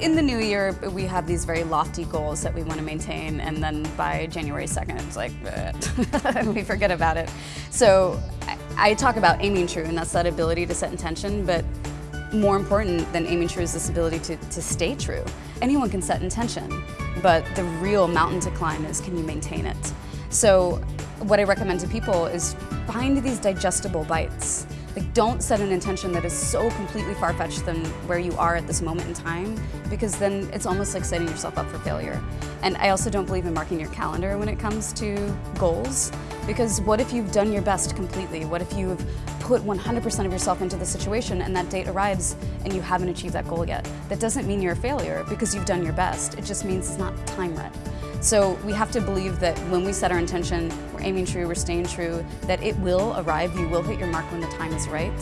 in the new year, we have these very lofty goals that we want to maintain, and then by January 2nd, it's like, we forget about it. So I, talk about aiming true, and that's that ability to set intention, but more important than aiming true is this ability to, to stay true. Anyone can set intention, but the real mountain to climb is can you maintain it? So what I recommend to people is find these digestible bites. Like don't set an intention that is so completely far-fetched than where you are at this moment in time because then it's almost like setting yourself up for failure. And I also don't believe in marking your calendar when it comes to goals because what if you've done your best completely? What if you've put 100% of yourself into the situation and that date arrives and you haven't achieved that goal yet? That doesn't mean you're a failure because you've done your best. It just means it's not time right. So we have to believe that when we set our intention, we're aiming true, we're staying true, that it will arrive, you will hit your mark when the time is right,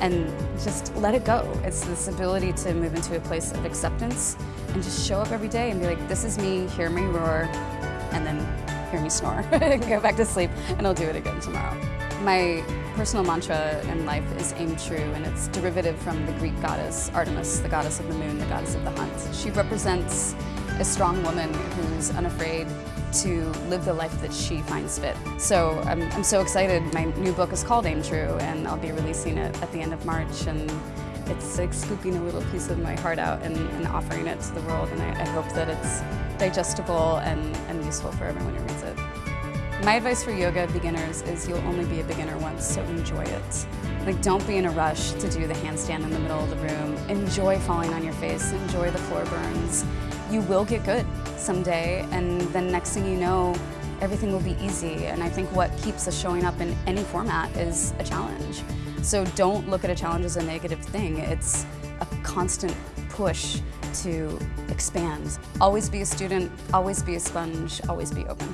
and just let it go. It's this ability to move into a place of acceptance and just show up every day and be like, this is me, hear me roar, and then hear me snore, go back to sleep, and I'll do it again tomorrow. My personal mantra in life is aim true, and it's derivative from the Greek goddess Artemis, the goddess of the moon, the goddess of the hunt. She represents a strong woman who's unafraid to live the life that she finds fit. So I'm, I'm so excited. My new book is called Aim True and I'll be releasing it at the end of March and it's like scooping a little piece of my heart out and, and offering it to the world and I, I hope that it's digestible and, and useful for everyone who reads it. My advice for yoga beginners is you'll only be a beginner once, so enjoy it. Like don't be in a rush to do the handstand in the middle of the room. Enjoy falling on your face, enjoy the floor burns. You will get good someday and then next thing you know, everything will be easy. And I think what keeps us showing up in any format is a challenge. So don't look at a challenge as a negative thing. It's a constant push to expand. Always be a student, always be a sponge, always be open.